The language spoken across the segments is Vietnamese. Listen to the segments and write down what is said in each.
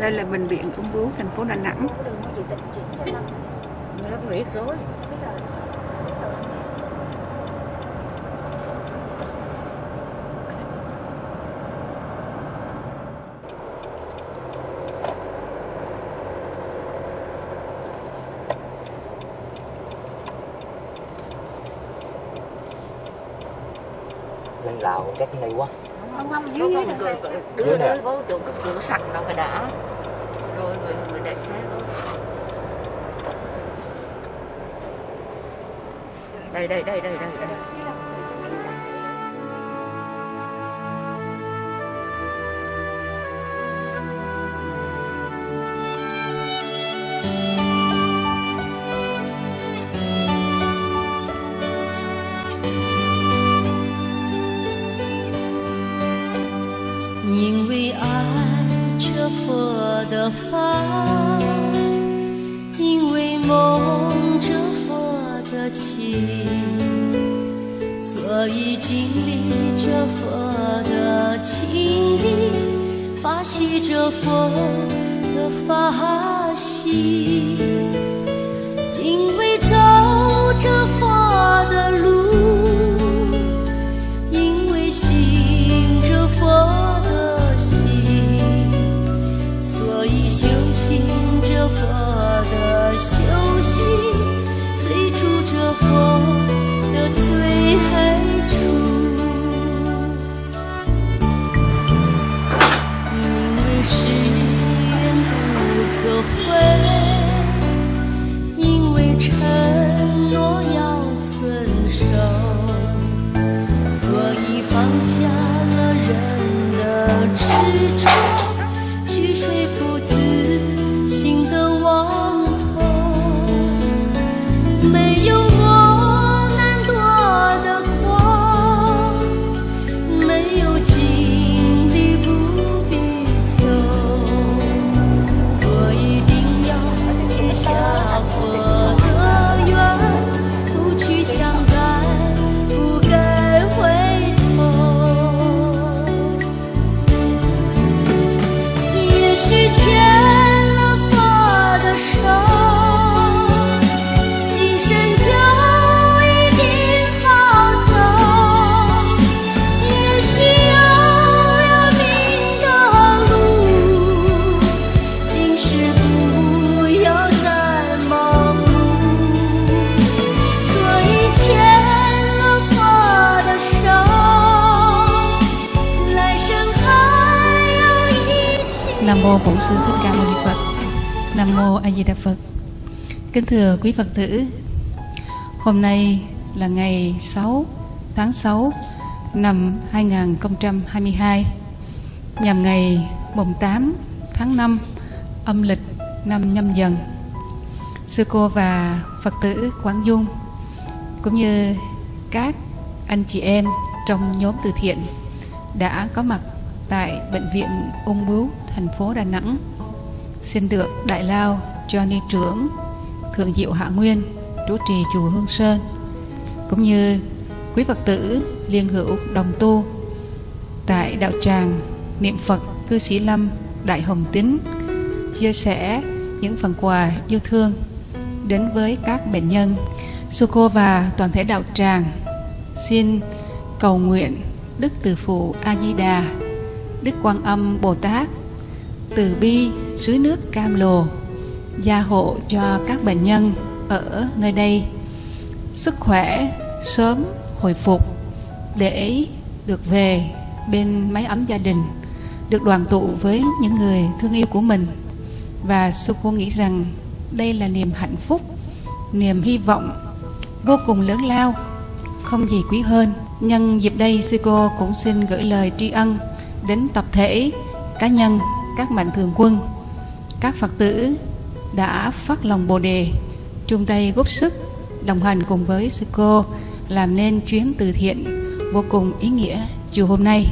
Đây là bệnh viện ung bướu thành phố Đà Nẵng. Nó biết rồi lên lào chắc này quá Không không Có dưới có dưới một này. cửa Dưới đưa nè. đưa vô chỗ cái cửa sạch nó phải đã rồi rồi mới đẩy xe thôi đây đây đây đây đây đây 所以经历着佛的经历，发起这佛的法喜。因为走着佛的路。因为信着佛的心，所以修行着佛的修行，追逐着佛 mô Bổn sư Thích Ca Mâu Ni Phật. Nam mô A Di Đà Phật. Kính thưa quý Phật tử, hôm nay là ngày 6 tháng 6 năm 2022 nhằm ngày mùng 8 tháng 5 âm lịch năm nhâm dần. Sư cô và Phật tử Quảng Dung cũng như các anh chị em trong nhóm từ thiện đã có mặt tại bệnh viện ung bướu thành phố Đà Nẵng xin được đại lao johnny trưởng thượng diệu hạ nguyên trú trì chùa Hương Sơn cũng như quý Phật tử liên hữu đồng tu tại đạo tràng niệm Phật cư sĩ Lâm Đại Hồng Tín chia sẻ những phần quà yêu thương đến với các bệnh nhân. Sư cô và toàn thể đạo tràng xin cầu nguyện Đức Từ Phụ A Di Đà, Đức Quan Âm Bồ Tát từ bi dưới nước Cam Lồ, gia hộ cho các bệnh nhân ở nơi đây. Sức khỏe sớm hồi phục để được về bên mái ấm gia đình, được đoàn tụ với những người thương yêu của mình. Và sư cô nghĩ rằng đây là niềm hạnh phúc, niềm hy vọng vô cùng lớn lao, không gì quý hơn. Nhân dịp đây, sư cô cũng xin gửi lời tri ân đến tập thể, cá nhân các mạnh thường quân. Các phật tử đã phát lòng bồ đề, chung tay góp sức, đồng hành cùng với sư cô, làm nên chuyến từ thiện vô cùng ý nghĩa chiều hôm nay.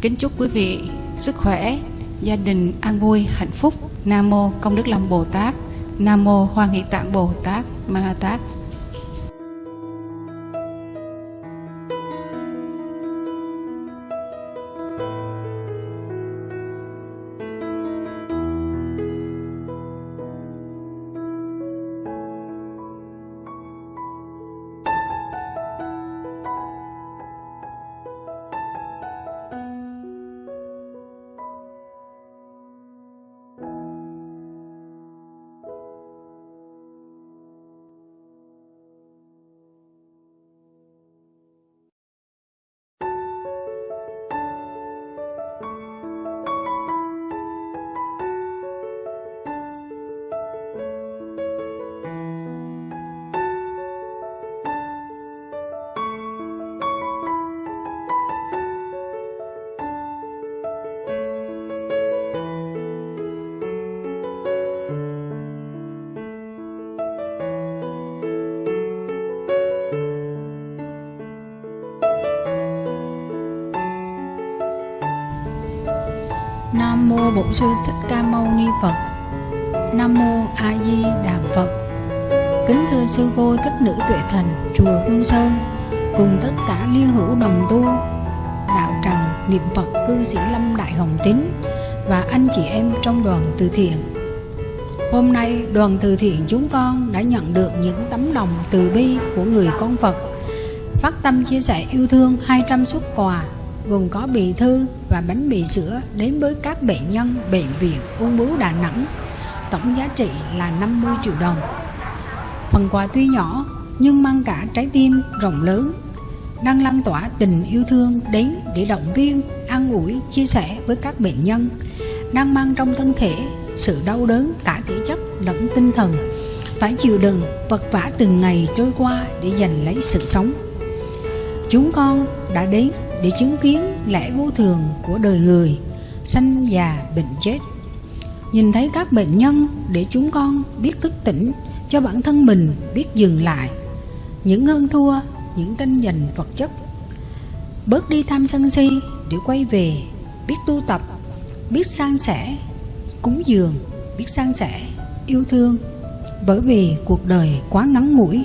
Kính chúc quý vị sức khỏe, gia đình an vui, hạnh phúc. Nam mô công đức long bồ tát, nam mô hoa nghị tạng bồ tát ma tát. Nam mô Bổn sư Thích Ca Mâu Ni Phật. Nam mô A Di Đà Phật. Kính thưa sư cô thích nữ tuệ thành, chùa Hương Sơn, cùng tất cả liên hữu đồng tu, đạo tràng niệm Phật cư sĩ Lâm Đại Hồng Tín và anh chị em trong đoàn từ thiện. Hôm nay, đoàn từ thiện chúng con đã nhận được những tấm lòng từ bi của người con Phật phát tâm chia sẻ yêu thương 200 xuất quà gồm có bì thư và bánh mì sữa đến với các bệnh nhân bệnh viện ung bướu Đà Nẵng tổng giá trị là 50 triệu đồng. Phần quà tuy nhỏ nhưng mang cả trái tim rộng lớn đang lan tỏa tình yêu thương đến để động viên, an ủi, chia sẻ với các bệnh nhân đang mang trong thân thể sự đau đớn cả thể chất lẫn tinh thần phải chịu đựng vật vã từng ngày trôi qua để giành lấy sự sống. Chúng con đã đến để chứng kiến lẽ vô thường của đời người, sanh già bệnh chết. Nhìn thấy các bệnh nhân để chúng con biết thức tỉnh cho bản thân mình biết dừng lại. Những hơn thua, những tranh giành vật chất. Bớt đi tham sân si để quay về, biết tu tập, biết san sẻ, cúng dường, biết san sẻ, yêu thương. Bởi vì cuộc đời quá ngắn ngủi.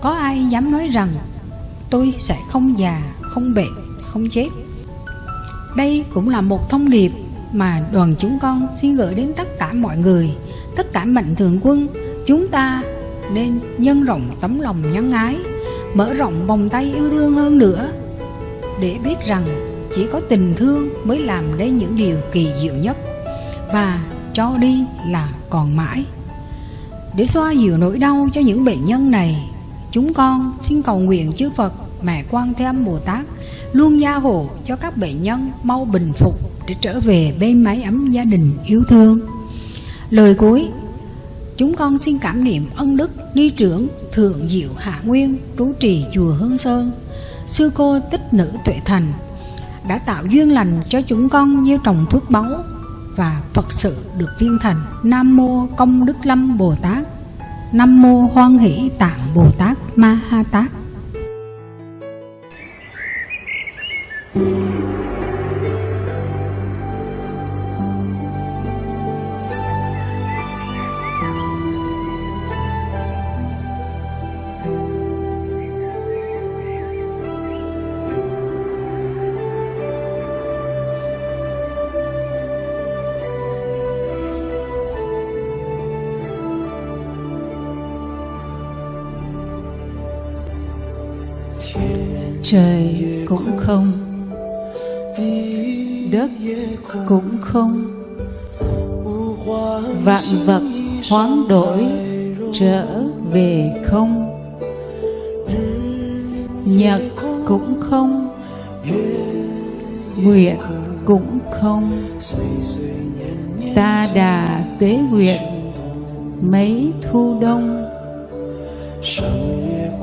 Có ai dám nói rằng tôi sẽ không già, không bệnh, không chết. Đây cũng là một thông điệp mà đoàn chúng con xin gửi đến tất cả mọi người, tất cả mạnh thường quân, chúng ta nên nhân rộng tấm lòng nhân ái, mở rộng vòng tay yêu thương hơn nữa, để biết rằng chỉ có tình thương mới làm nên những điều kỳ diệu nhất, và cho đi là còn mãi. Để xoa dịu nỗi đau cho những bệnh nhân này, chúng con xin cầu nguyện chư Phật Mẹ Quan Thế Âm Bồ Tát luôn gia hộ cho các bệnh nhân mau bình phục để trở về bên mái ấm gia đình yêu thương. Lời cuối, chúng con xin cảm niệm ân đức ni trưởng Thượng Diệu Hạ Nguyên trú trì chùa Hương Sơn, sư cô tích nữ Tuệ Thành đã tạo duyên lành cho chúng con gieo trồng phước báu và Phật sự được viên thành. Nam mô Công Đức Lâm Bồ Tát. Nam mô Hoan Hỷ Tạng Bồ Tát Ma Ha Tát. Trời cũng không, đất cũng không. Vạn vật hoán đổi trở về không, nhật cũng không, nguyện cũng không. Ta đà tế nguyện mấy thu đông,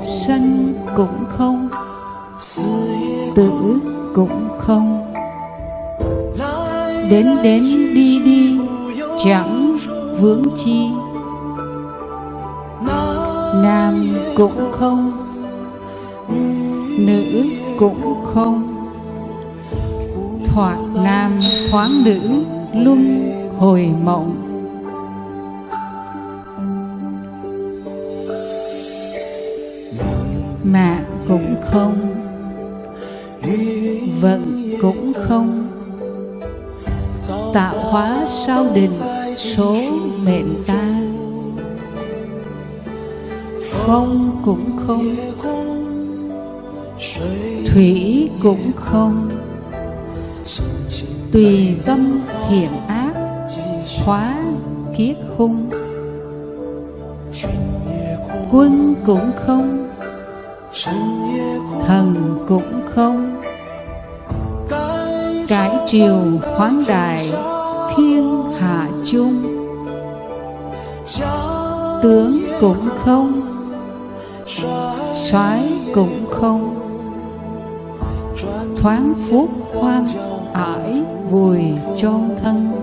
sanh cũng không tử cũng không. Đến đến đi đi, chẳng vướng chi. Nam cũng không, nữ cũng không. Thoạt nam thoáng nữ, luân hồi mộng. Mạng cũng không vận cũng không. Tạo hóa sao định số mệnh ta? Phong cũng không. Thủy cũng không. Tùy tâm thiện ác khóa kiết hung. Quân cũng không thần cũng không. Cải triều khoáng đại thiên hạ chung. Tướng cũng không. Soái cũng không. Thoáng phúc khoan ải vùi chôn thân.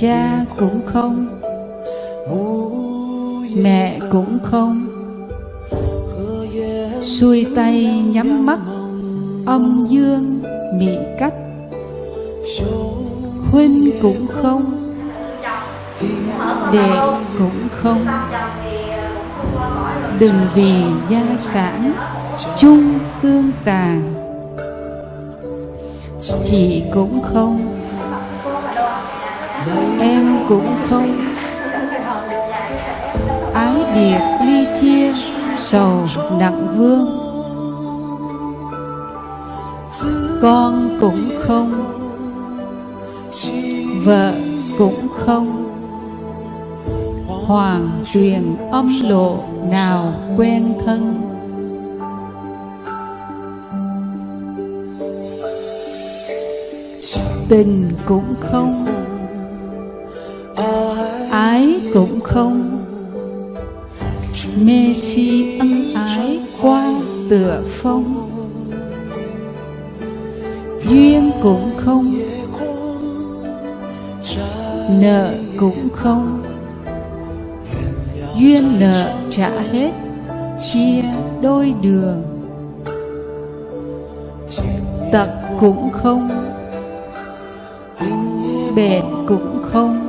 Cha cũng không, mẹ cũng không. Xuôi tay nhắm mắt, âm dương mị cách huynh cũng không, đệ cũng không. Đừng vì gia sản chung tương tàn, chị cũng không em cũng không ái biệt ly chia sầu nặng vương. Con cũng không, vợ cũng không hoàng truyền âm lộ nào quen thân. Tình cũng không không? Mê si ân ái qua tựa phong. Duyên cũng không. Nợ cũng không. Duyên nợ trả hết, chia đôi đường. Tật cũng không. Bệnh cũng không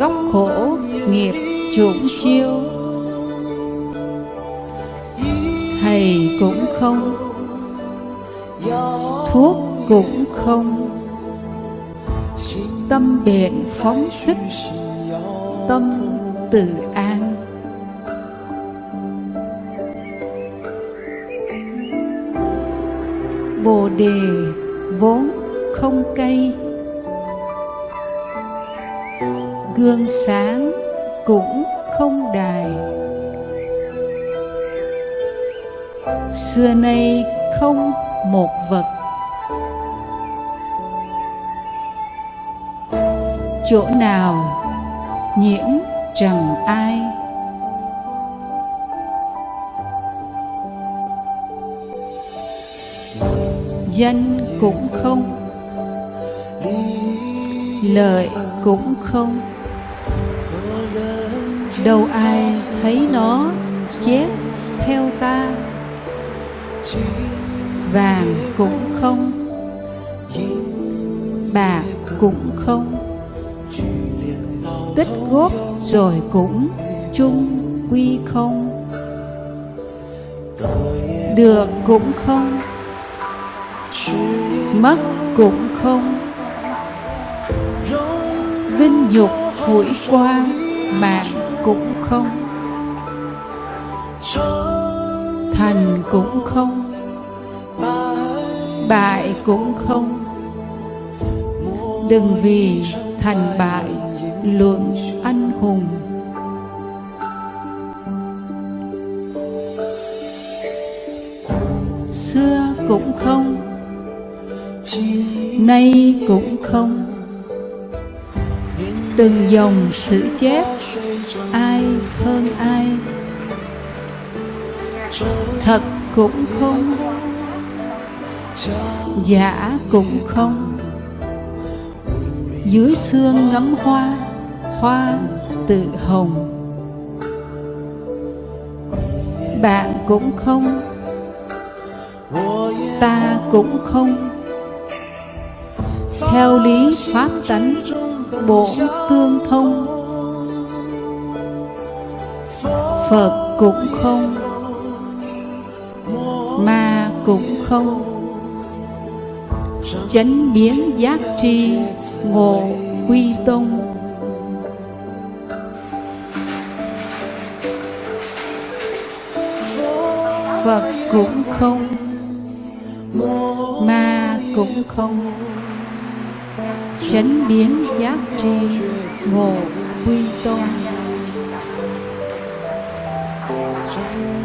góc gốc khổ nghiệp chủng chiêu. Thầy cũng không, thuốc cũng không. Tâm biện phóng thích, tâm tự an. Bồ đề vốn không cây gương sáng cũng không đài. Xưa nay không một vật. Chỗ nào nhiễm trần ai. Danh cũng không, lợi cũng không đâu ai thấy nó chết theo ta? Vàng cũng không. Bạc cũng không. Tích góp rồi cũng chung quy không. Được cũng không. Mất cũng không. Vinh nhục phủi qua mạng cũng không. Thành cũng không. Bại cũng không. Đừng vì thành bại luận anh hùng. Xưa cũng không. Nay cũng không. Từng dòng sử chép hơn ai. Thật cũng không, giả cũng không. Dưới xương ngắm hoa hoa tự hồng. Bạn cũng không, ta cũng không. Theo lý pháp tánh, bộ tương thông phật cũng không, ma cũng không. Chánh biến giác tri, ngộ quy tông. Phật cũng không, ma cũng không. Chánh biến giác tri, ngộ quy tôn